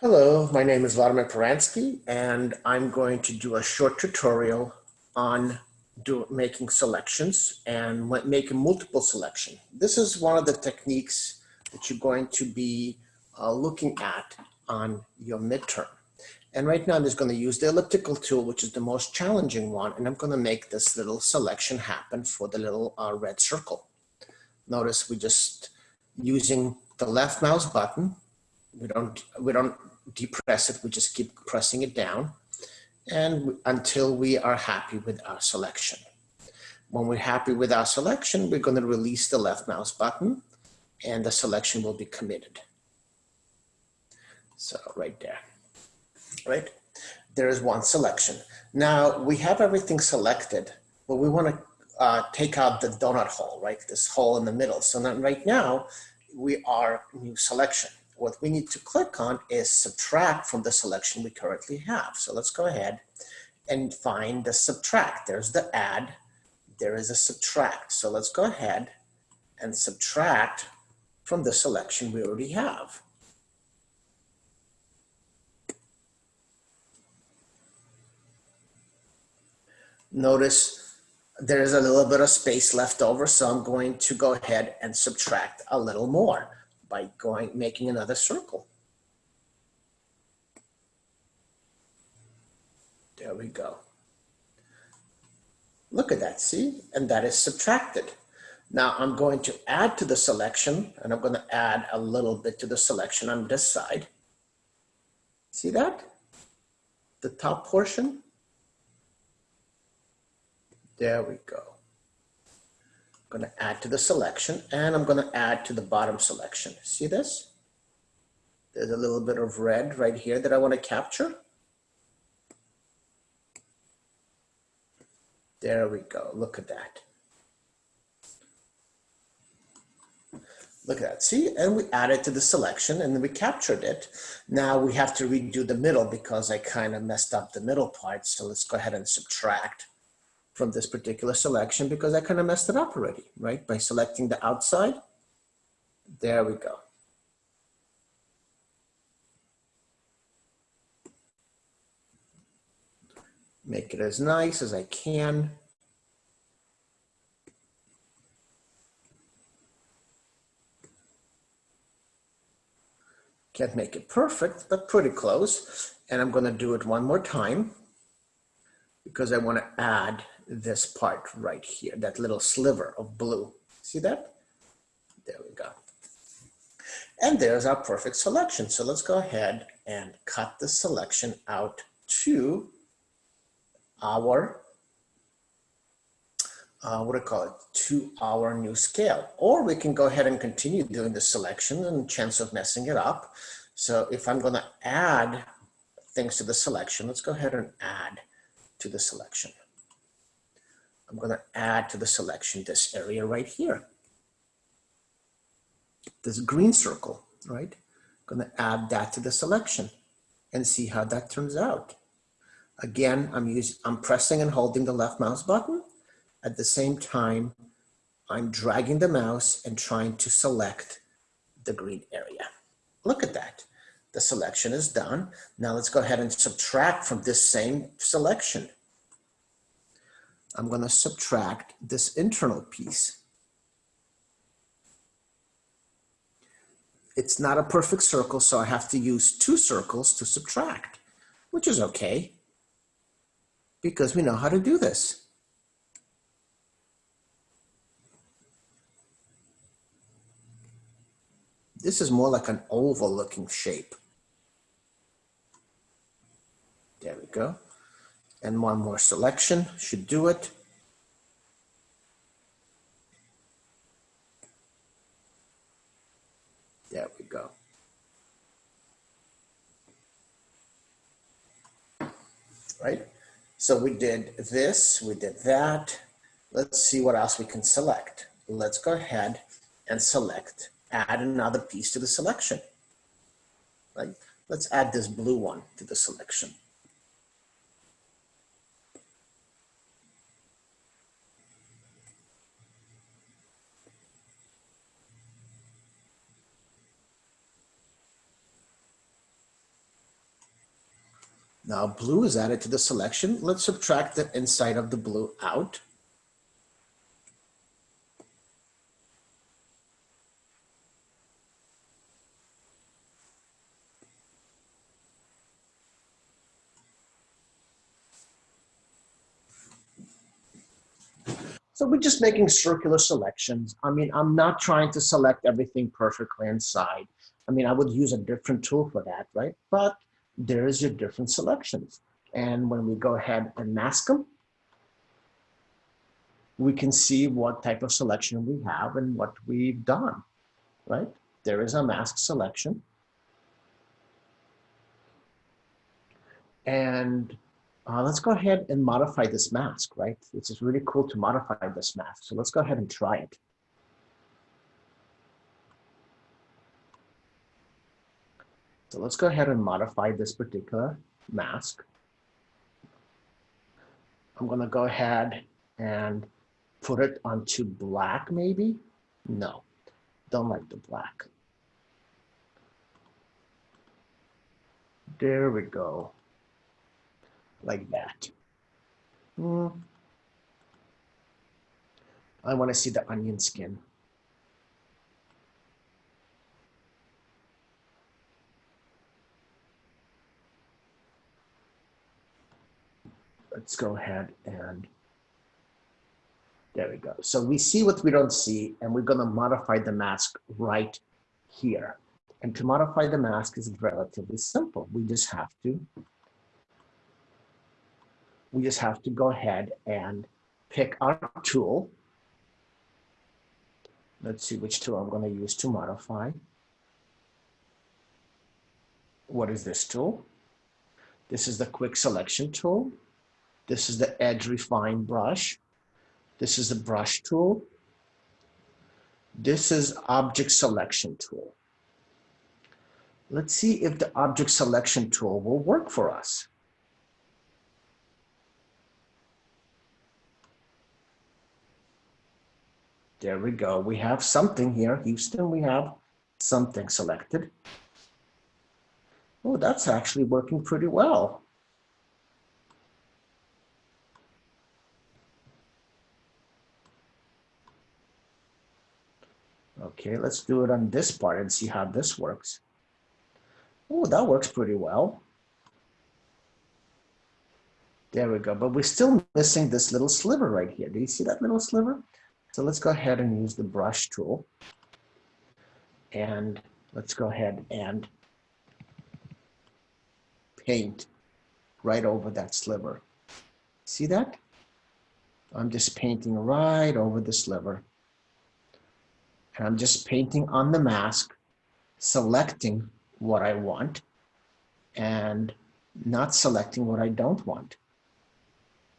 Hello, my name is Vladimir Peransky, and I'm going to do a short tutorial on do, making selections and making multiple selection. This is one of the techniques that you're going to be uh, looking at on your midterm. And right now I'm just going to use the elliptical tool, which is the most challenging one, and I'm going to make this little selection happen for the little uh, red circle. Notice we just using the left mouse button we don't we don't depress it we just keep pressing it down and until we are happy with our selection. When we're happy with our selection we're going to release the left mouse button and the selection will be committed. So right there. Right? There is one selection. Now we have everything selected but we want to uh, take out the donut hole right? This hole in the middle. So right now we are new selection what we need to click on is subtract from the selection we currently have. So let's go ahead and find the subtract. There's the add, there is a subtract. So let's go ahead and subtract from the selection we already have. Notice there is a little bit of space left over, so I'm going to go ahead and subtract a little more by going, making another circle. There we go. Look at that, see? And that is subtracted. Now I'm going to add to the selection and I'm going to add a little bit to the selection on this side. See that? The top portion. There we go going to add to the selection and I'm going to add to the bottom selection. See this? There's a little bit of red right here that I want to capture. There we go. Look at that. Look at that. See, and we added to the selection and then we captured it. Now we have to redo the middle because I kind of messed up the middle part. So let's go ahead and subtract from this particular selection because I kind of messed it up already, right? By selecting the outside. There we go. Make it as nice as I can. Can't make it perfect, but pretty close. And I'm gonna do it one more time because I wanna add this part right here, that little sliver of blue. See that? There we go. And there's our perfect selection. So let's go ahead and cut the selection out to our, uh, what do I call it, to our new scale. Or we can go ahead and continue doing the selection and chance of messing it up. So if I'm gonna add things to the selection, let's go ahead and add to the selection. I'm going to add to the selection this area right here. This green circle, right? I'm going to add that to the selection and see how that turns out. Again, I'm using, I'm pressing and holding the left mouse button. At the same time, I'm dragging the mouse and trying to select the green area. Look at that. The selection is done. Now let's go ahead and subtract from this same selection. I'm going to subtract this internal piece. It's not a perfect circle, so I have to use two circles to subtract, which is okay because we know how to do this. This is more like an oval looking shape. There we go and one more selection should do it. There we go. Right? So we did this, we did that. Let's see what else we can select. Let's go ahead and select, add another piece to the selection. Right? Let's add this blue one to the selection. Now blue is added to the selection. Let's subtract the inside of the blue out. So we're just making circular selections. I mean, I'm not trying to select everything perfectly inside. I mean, I would use a different tool for that, right? But there's your different selections. And when we go ahead and mask them, we can see what type of selection we have and what we've done, right? There is a mask selection. And uh, let's go ahead and modify this mask, right? It's really cool to modify this mask. So let's go ahead and try it. So let's go ahead and modify this particular mask. I'm going to go ahead and put it onto black maybe. No, don't like the black. There we go like that. Mm. I want to see the onion skin. Let's go ahead and there we go. So we see what we don't see and we're going to modify the mask right here. And to modify the mask is relatively simple. We just have to we just have to go ahead and pick our tool. Let's see which tool I'm going to use to modify. What is this tool? This is the quick selection tool. This is the edge refine brush. This is the brush tool. This is object selection tool. Let's see if the object selection tool will work for us. There we go. We have something here. Houston, we have something selected. Oh, that's actually working pretty well. Okay, let's do it on this part and see how this works. Oh, that works pretty well. There we go. But we're still missing this little sliver right here. Do you see that little sliver? So let's go ahead and use the brush tool. And let's go ahead and paint right over that sliver. See that? I'm just painting right over the sliver. And I'm just painting on the mask, selecting what I want and not selecting what I don't want.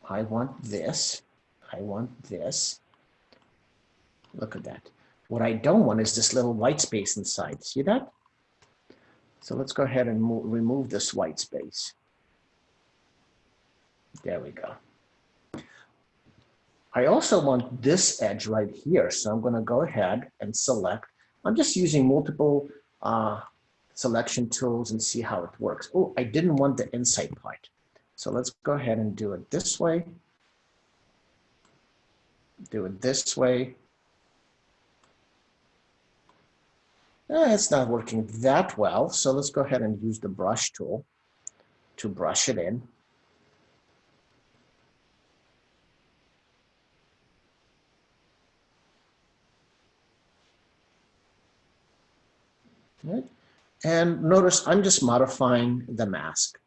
I want this, I want this, Look at that. What I don't want is this little white space inside. See that? So let's go ahead and remove this white space. There we go. I also want this edge right here. So I'm going to go ahead and select. I'm just using multiple uh, selection tools and see how it works. Oh, I didn't want the inside part. So let's go ahead and do it this way. Do it this way. Eh, it's not working that well, so let's go ahead and use the brush tool to brush it in. Right. And notice I'm just modifying the mask.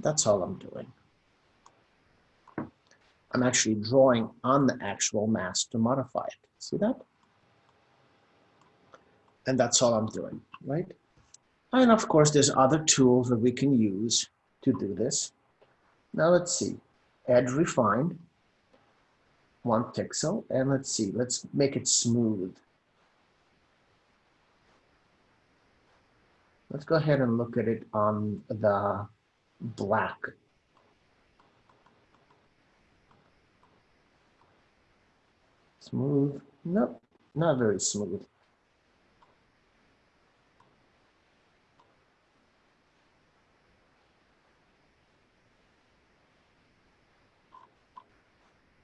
That's all I'm doing. I'm actually drawing on the actual mask to modify it. See that? and that's all I'm doing, right? And of course, there's other tools that we can use to do this. Now let's see, edge refine, one pixel, and let's see, let's make it smooth. Let's go ahead and look at it on the black. Smooth, nope, not very smooth.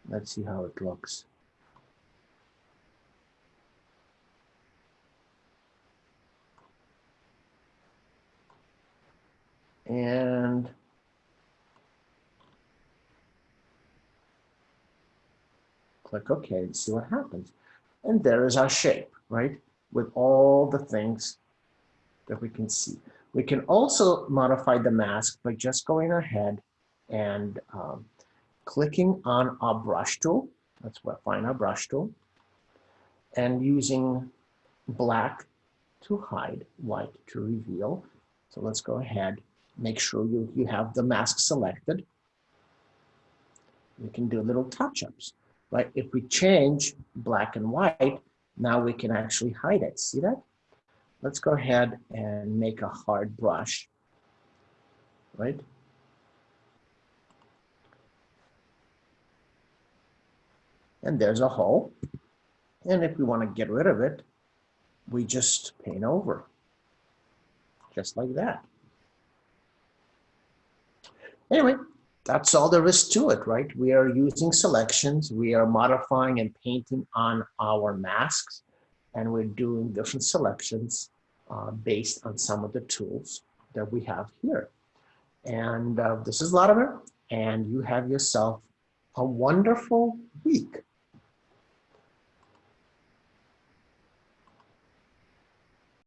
Let's see how it looks. And click OK and see what happens. And there is our shape, right? With all the things that we can see. We can also modify the mask by just going ahead and um, clicking on our brush tool. That's what find our brush tool. And using black to hide, white to reveal. So let's go ahead, make sure you, you have the mask selected. We can do little touch-ups, right? If we change black and white, now we can actually hide it. See that? Let's go ahead and make a hard brush, right? And there's a hole. And if we want to get rid of it, we just paint over, just like that. Anyway, that's all there is to it, right? We are using selections, we are modifying and painting on our masks, and we're doing different selections uh, based on some of the tools that we have here. And uh, this is Latimer, and you have yourself a wonderful week.